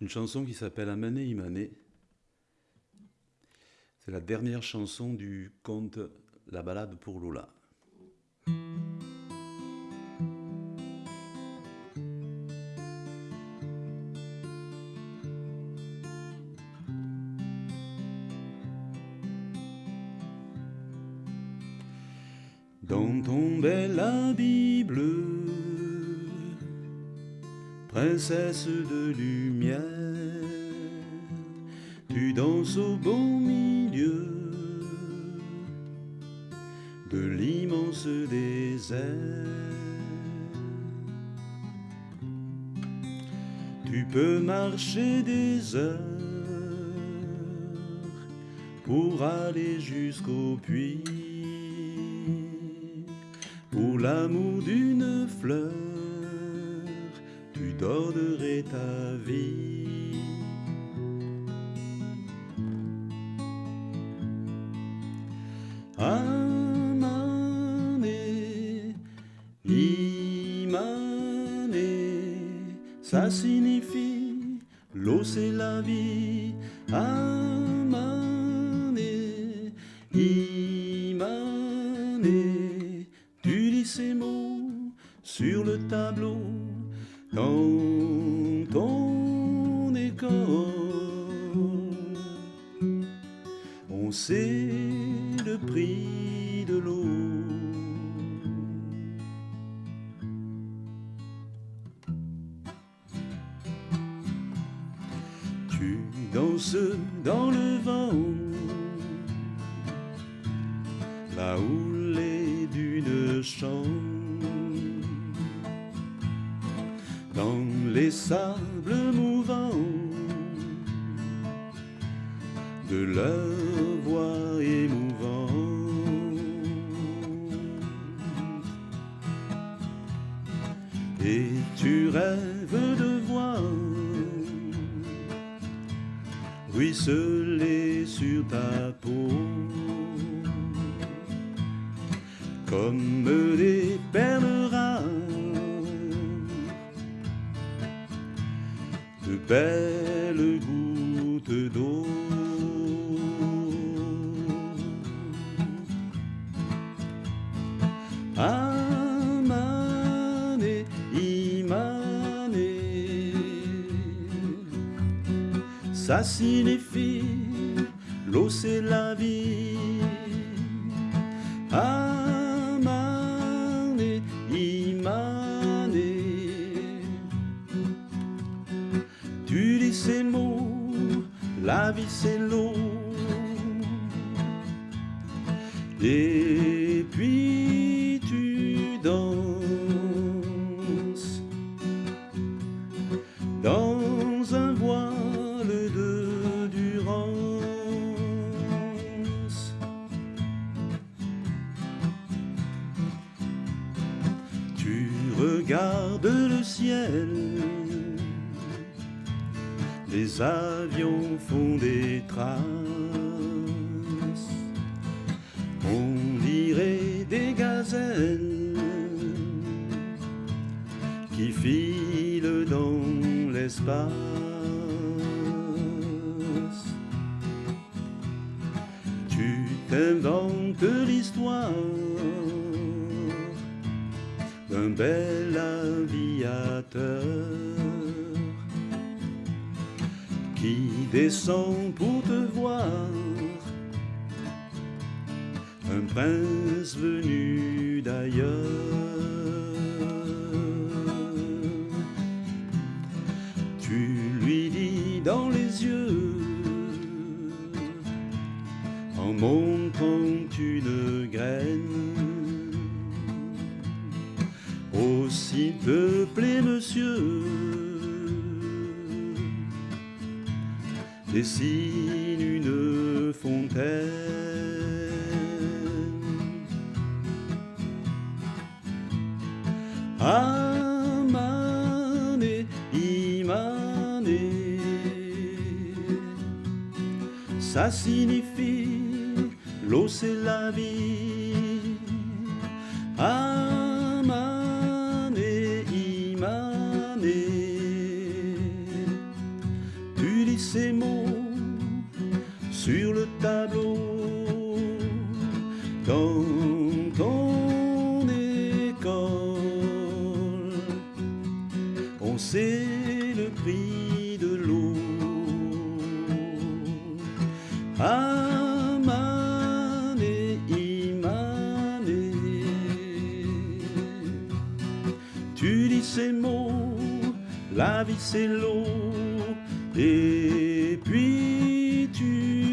une chanson qui s'appelle Amane Imane. C'est la dernière chanson du conte La balade pour Lola. Dans ton bel habit princesse de lumière, tu danses au bon milieu de l'immense désert. Tu peux marcher des heures pour aller jusqu'au puits, pour l'amour d'une donnerais ta vie. Amane, Imane, ça signifie l'eau c'est la vie. Amane, Imane, tu lis ces mots sur le tableau dans ton école, on sait le prix de l'eau. Tu danses dans le vent, la houlée d'une chambre dans les sables mouvants de leur voix émouvante. Et tu rêves de voir ruisseler sur ta peau comme des perles de belles gouttes d'eau. Amane, Imane, ça signifie l'eau c'est la vie. Et puis tu danses dans un voile de durance. Tu regardes le ciel les avions font des traces. On dirait des gazelles qui filent dans l'espace. Tu t'inventes l'histoire d'un bel aviateur qui descend pour te voir, un prince venu d'ailleurs. Tu lui dis dans les yeux, en montrant une graine, aussi peuplé dessine une fontaine. Amane, Imane, ça signifie l'eau c'est la vie. La vie c'est l'eau, et puis tu